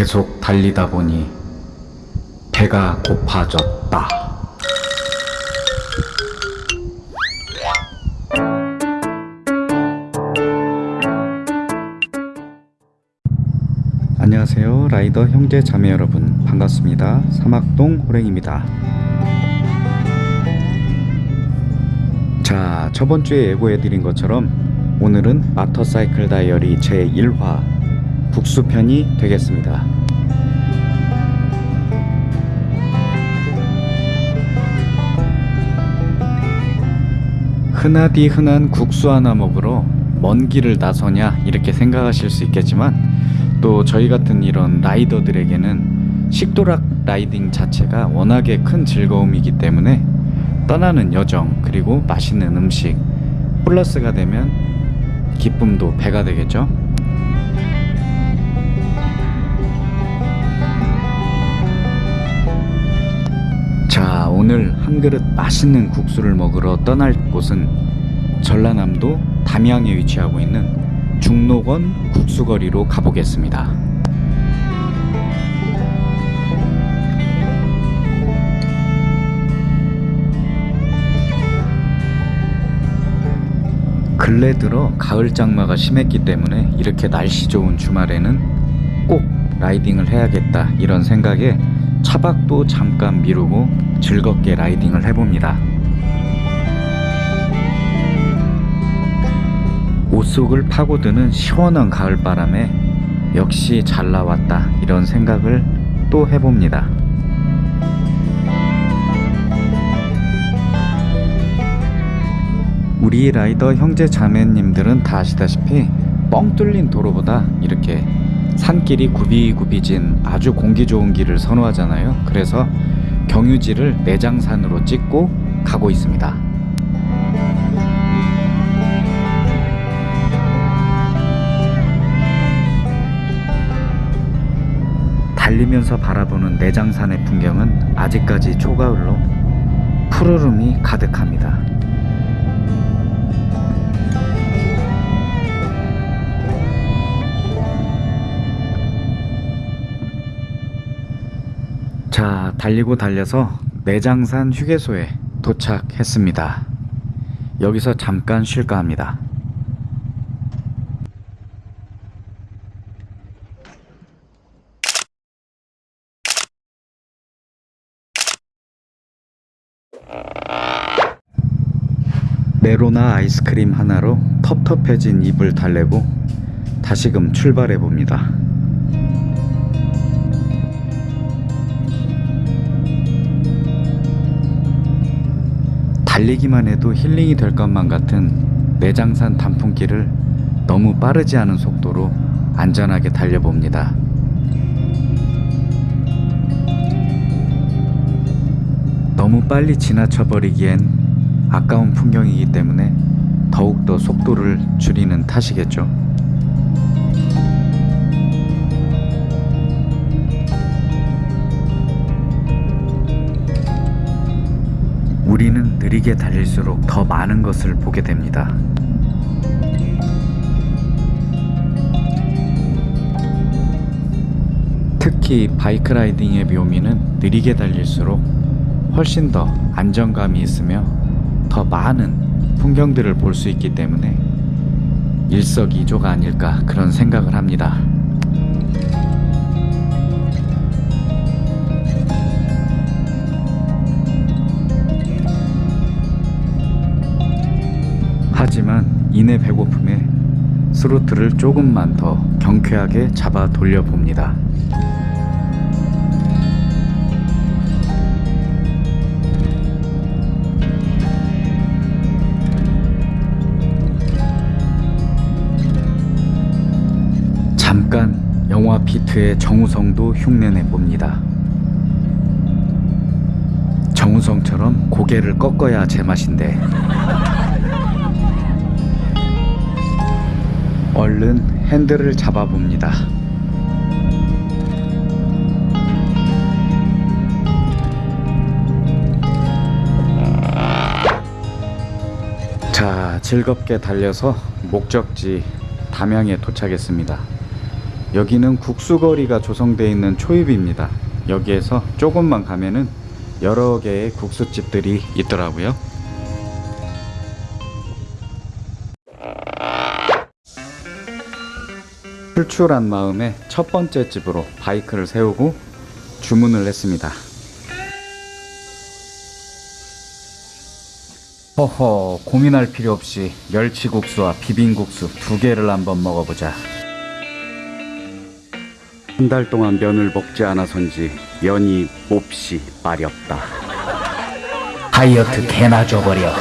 계속 달리다 보니 배가 고파졌다. 안녕하세요. 라이더 형제 자매 여러분. 반갑습니다. 사막동 호랭입니다. 자, 저번 주에 예고해드린 것처럼 오늘은 마터사이클 다이어리 제1화 국수편이 되겠습니다. 흔하디 흔한 국수 하나 먹으러 먼 길을 나서냐 이렇게 생각하실 수 있겠지만 또 저희 같은 이런 라이더들에게는 식도락 라이딩 자체가 워낙에 큰 즐거움이기 때문에 떠나는 여정 그리고 맛있는 음식 플러스가 되면 기쁨도 배가 되겠죠. 오늘 한 그릇 맛있는 국수를 먹으러 떠날 곳은 전라남도 담양에 위치하고 있는 중록원 국수거리로 가보겠습니다. 근래 들어 가을 장마가 심했기 때문에 이렇게 날씨 좋은 주말에는 꼭 라이딩을 해야겠다 이런 생각에 차박도 잠깐 미루고 즐겁게 라이딩을 해봅니다. 옷 속을 파고드는 시원한 가을바람에 역시 잘 나왔다 이런 생각을 또 해봅니다. 우리 라이더 형제 자매님들은 다 아시다시피 뻥 뚫린 도로보다 이렇게 산길이 굽이굽이진 아주 공기 좋은 길을 선호하잖아요. 그래서 경유지를 내장산으로 찍고 가고 있습니다. 달리면서 바라보는 내장산의 풍경은 아직까지 초가을로 푸르름이 가득합니다. 자, 달리고 달려서 내장산 휴게소에 도착했습니다. 여기서 잠깐 쉴까 합니다. 메로나 아이스크림 하나로 텁텁해진 입을 달래고 다시금 출발해 봅니다. 달리기만 해도 힐링이 될 것만 같은 내장산 단풍길을 너무 빠르지 않은 속도로 안전하게 달려봅니다. 너무 빨리 지나쳐버리기엔 아까운 풍경이기 때문에 더욱더 속도를 줄이는 탓이겠죠. 우리는 느리게 달릴수록 더 많은 것을 보게 됩니다. 특히 바이크 라이딩의 묘미는 느리게 달릴수록 훨씬 더 안정감이 있으며 더 많은 풍경들을 볼 수 있기 때문에 일석이조가 아닐까 그런 생각을 합니다. 하지만 이내 배고픔에 스로틀을 조금만 더 경쾌하게 잡아 돌려봅니다. 잠깐 영화 피트의 정우성도 흉내내 봅니다. 정우성처럼 고개를 꺾어야 제맛인데 얼른 핸들을 잡아봅니다. 자, 즐겁게 달려서 목적지 담양에 도착했습니다. 여기는 국수거리가 조성되어 있는 초입입니다. 여기에서 조금만 가면은 여러 개의 국수집들이 있더라고요. 출출한 마음에 첫 번째 집으로 바이크를 세우고 주문을 했습니다. 허허 고민할 필요 없이 멸치국수와 비빔국수 두 개를 한번 먹어보자. 한 달 동안 면을 먹지 않아서인지 면이 몹시 마렵다. 다이어트 개나 줘버려.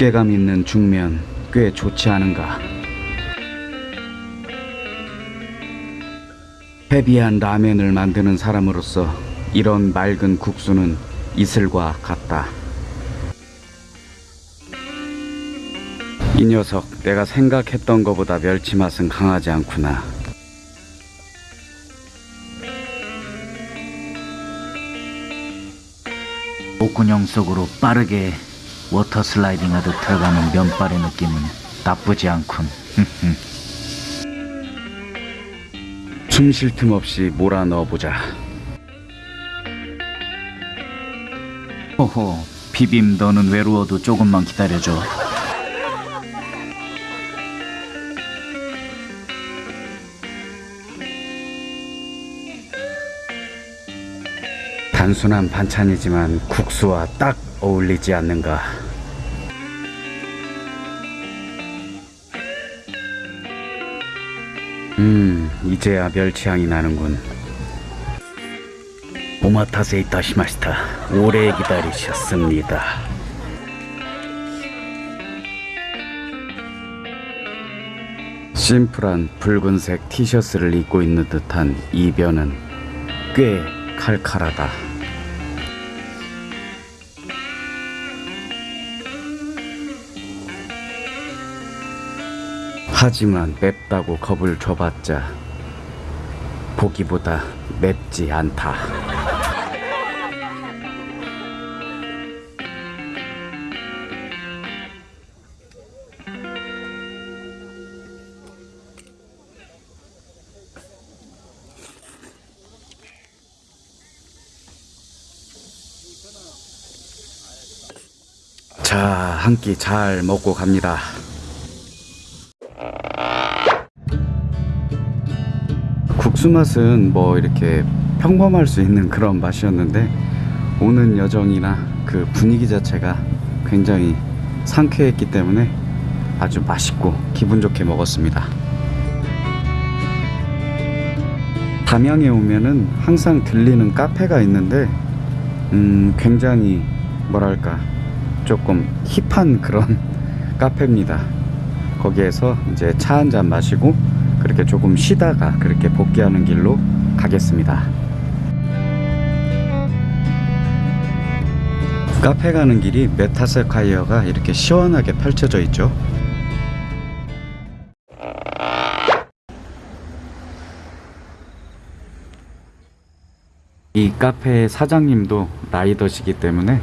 두께감 있는 중면 꽤 좋지 않은가. 헤비한 라멘을 만드는 사람으로서 이런 맑은 국수는 이슬과 같다. 이 녀석 내가 생각했던 것보다 멸치 맛은 강하지 않구나. 목구녕 속으로 빠르게 워터 슬라이딩 하듯 들어가는 면발의 느낌은 나쁘지 않군. 숨 쉴 틈 없이 몰아 넣어보자. 호호, 비빔 너는 외로워도 조금만 기다려줘. 단순한 반찬이지만 국수와 딱 어울리지 않는가. 음, 이제야 멸치향이 나는군. 오마타세 이타시마시타. 오래 기다리셨습니다. 심플한 붉은색 티셔츠를 입고 있는 듯한 이 변은 꽤 칼칼하다. 하지만 맵다고 겁을 줘봤자 보기보다 맵지 않다. 자, 한 끼 잘 먹고 갑니다. 국수 맛은 뭐 이렇게 평범할 수 있는 그런 맛이었는데 오는 여정이나 그 분위기 자체가 굉장히 상쾌했기 때문에 아주 맛있고 기분 좋게 먹었습니다. 담양에 오면은 항상 들리는 카페가 있는데 음 굉장히 뭐랄까 조금 힙한 그런 카페입니다. 거기에서 이제 차 한 잔 마시고 그렇게 조금 쉬다가 그렇게 복귀하는 길로 가겠습니다. 카페 가는 길이 메타세콰이어가 이렇게 시원하게 펼쳐져 있죠. 이 카페의 사장님도 라이더시기 때문에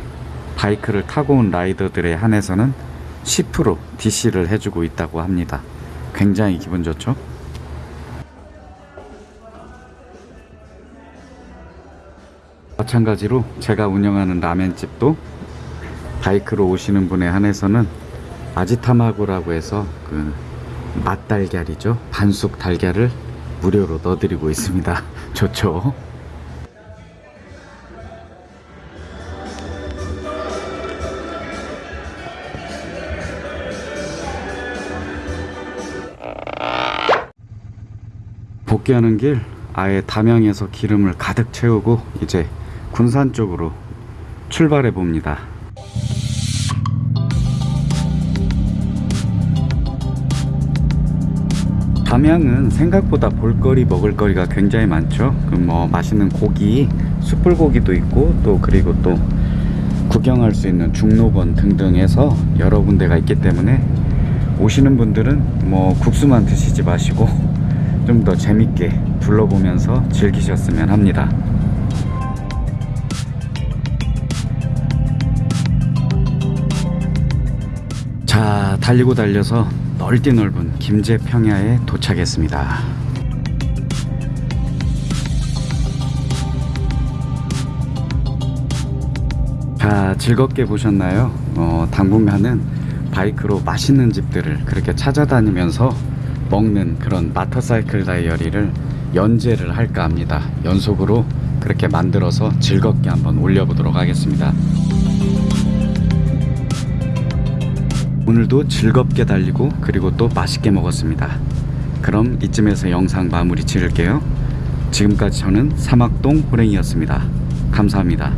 바이크를 타고 온 라이더들에 한해서는 10% DC를 해주고 있다고 합니다. 굉장히 기분 좋죠? 마찬가지로 제가 운영하는 라멘집도 바이크로 오시는 분에 한해서는 아지타마고라고 해서 그 맛달걀이죠. 반숙 달걀을 무료로 넣어드리고 있습니다. 좋죠? 복귀하는 길 아예 담양에서 기름을 가득 채우고 이제 군산 쪽으로 출발해 봅니다. 담양은 생각보다 볼거리 먹을거리가 굉장히 많죠. 그뭐 맛있는 고기, 숯불고기도 있고 또 그리고 또 구경할 수 있는 중록원 등등 해서 여러 군데가 있기 때문에 오시는 분들은 뭐 국수만 드시지 마시고 좀 더 재밌게 둘러보면서 즐기셨으면 합니다. 자, 달리고 달려서 넓디 넓은 김제 평야에 도착했습니다. 자, 즐겁게 보셨나요? 어, 당분간은 바이크로 맛있는 집들을 그렇게 찾아다니면서 먹는 그런 마터사이클 다이어리를 연재를 할까 합니다. 연속으로 그렇게 만들어서 즐겁게 한번 올려보도록 하겠습니다. 오늘도 즐겁게 달리고 그리고 또 맛있게 먹었습니다. 그럼 이쯤에서 영상 마무리 지을게요. 지금까지 저는 사막동 호랭이였습니다. 감사합니다.